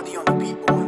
Body on the beat, boy.